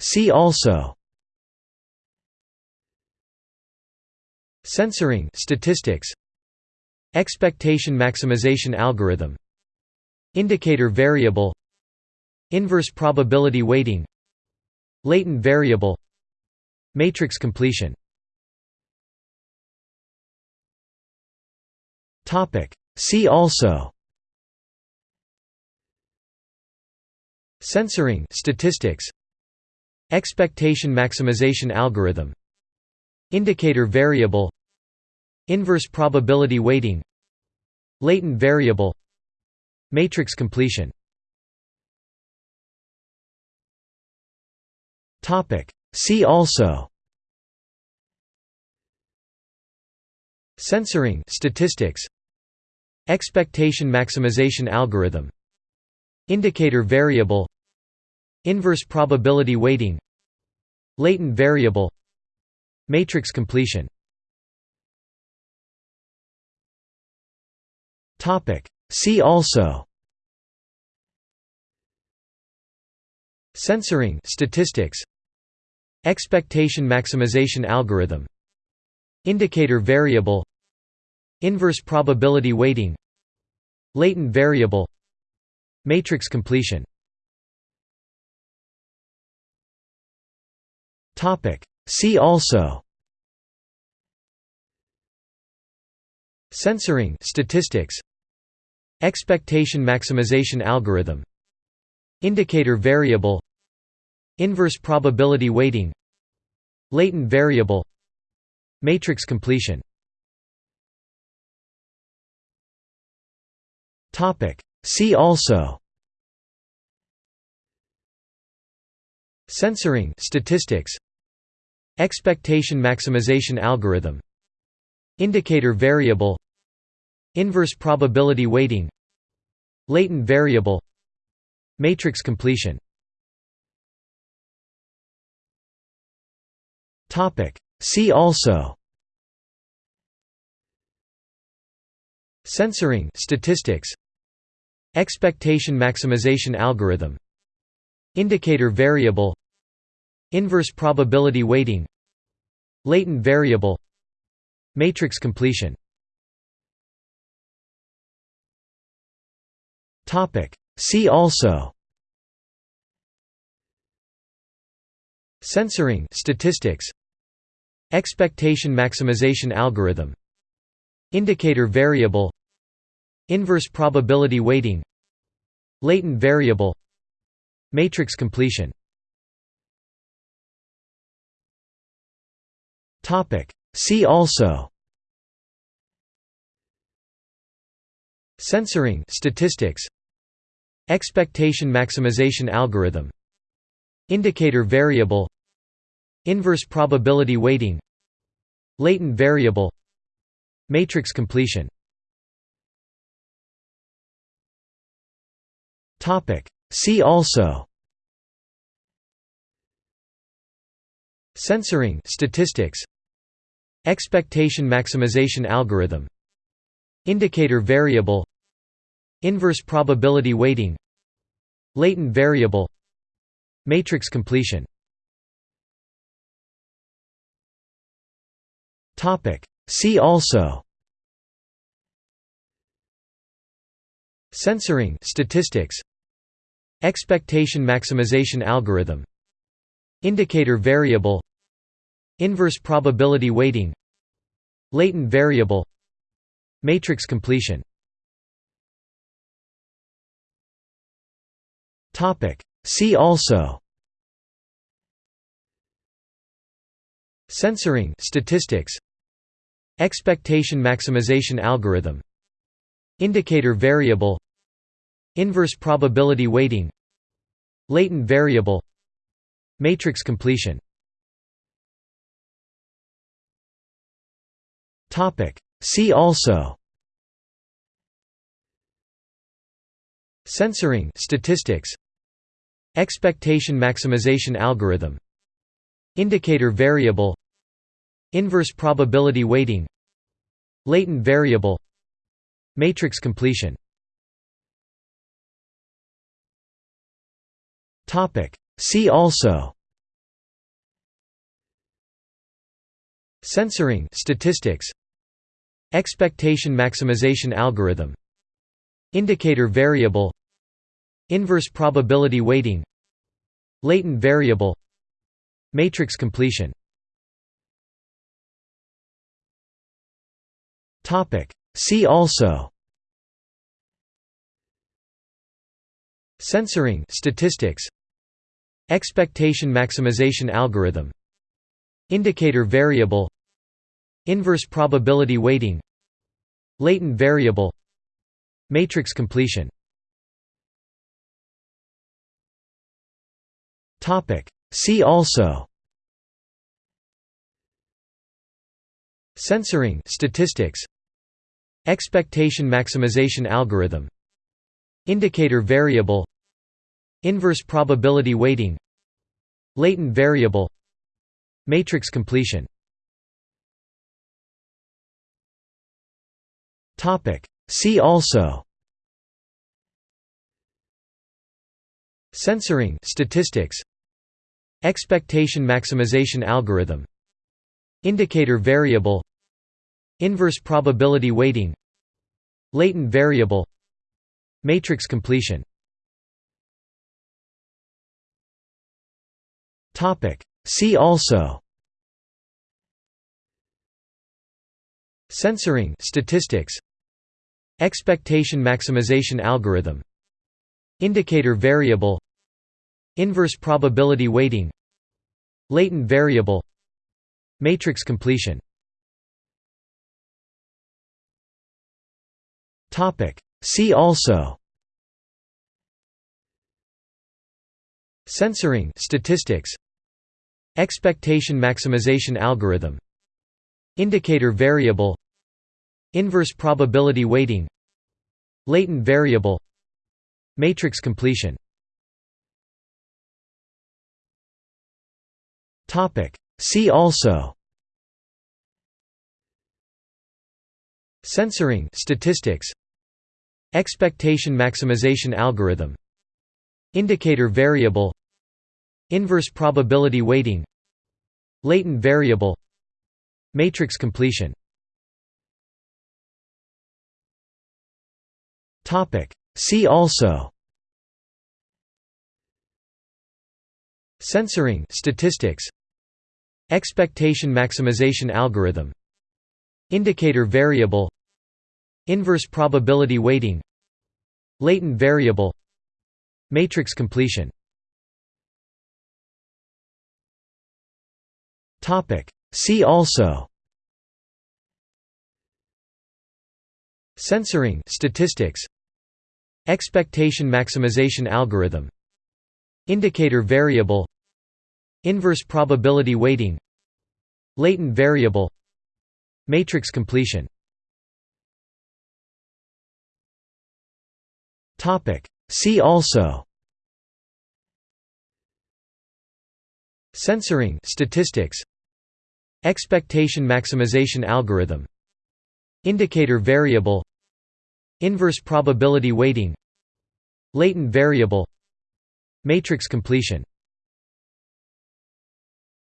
See also. Censoring statistics. Expectation maximization algorithm. Indicator variable. Inverse probability weighting. Latent variable. Matrix completion. See also. Censoring statistics Expectation maximization algorithm. Indicator variable. Inverse probability weighting. Latent variable. Matrix completion. See also. Censoring statistics. Expectation maximization algorithm. Indicator variable Inverse probability weighting Latent variable Matrix completion. See also. Censoring statistics. Expectation maximization algorithm. Indicator variable. Inverse probability weighting. Latent variable. Matrix completion See also. Censoring statistics. Expectation maximization algorithm. Indicator variable. Inverse probability weighting. Latent variable. Matrix completion. See also. Censoring statistics Expectation maximization algorithm. Indicator variable. Inverse probability weighting. Latent variable. Matrix completion. See also. Censoring statistics. Expectation maximization algorithm. Indicator variable Inverse probability weighting Latent variable Matrix completion. See also. Censoring statistics. Expectation maximization algorithm. Indicator variable. Inverse probability weighting. Latent variable. Matrix completion See also Censoring statistics Expectation maximization algorithm Indicator variable Inverse probability weighting Latent variable Matrix completion See also Censoring statistics Expectation maximization algorithm. Indicator variable. Inverse probability weighting. Latent variable. Matrix completion. See also. Censoring statistics. Expectation maximization algorithm. Indicator variable Inverse probability weighting Latent variable Matrix completion. See also. Censoring statistics. Expectation maximization algorithm. Indicator variable. Inverse probability weighting. Latent variable. Matrix completion See also. Censoring statistics. Expectation maximization algorithm. Indicator variable. Inverse probability weighting. Latent variable. Matrix completion. Topic. See also. Censoring statistics Expectation maximization algorithm. Indicator variable. Inverse probability weighting. Latent variable. Matrix completion. See also. Censoring statistics. Expectation maximization algorithm. Indicator variable Inverse probability weighting Latent variable Matrix completion. See also. Censoring statistics. Expectation maximization algorithm. Indicator variable. Inverse probability weighting. Latent variable. Matrix completion See also. Censoring statistics. Expectation maximization algorithm. Indicator variable. Inverse probability weighting. Latent variable. Matrix completion. See also. Censoring statistics Expectation maximization algorithm. Indicator variable. Inverse probability weighting. Latent variable. Matrix completion. See also. Censoring statistics. Expectation maximization algorithm. Indicator variable Inverse probability weighting Latent variable Matrix completion. See also. Censoring statistics. Expectation maximization algorithm. Indicator variable. Inverse probability weighting. Latent variable. Matrix completion See also. Censoring statistics. Expectation maximization algorithm. Indicator variable. Inverse probability weighting. Latent variable. Matrix completion. See also Censoring statistics Expectation maximization algorithm Indicator variable Inverse probability weighting Latent variable Matrix completion. See also Censoring statistics Expectation maximization algorithm Indicator variable Inverse probability weighting Latent variable Matrix completion